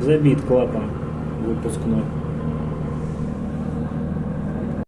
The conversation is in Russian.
Забит клапан выпускной.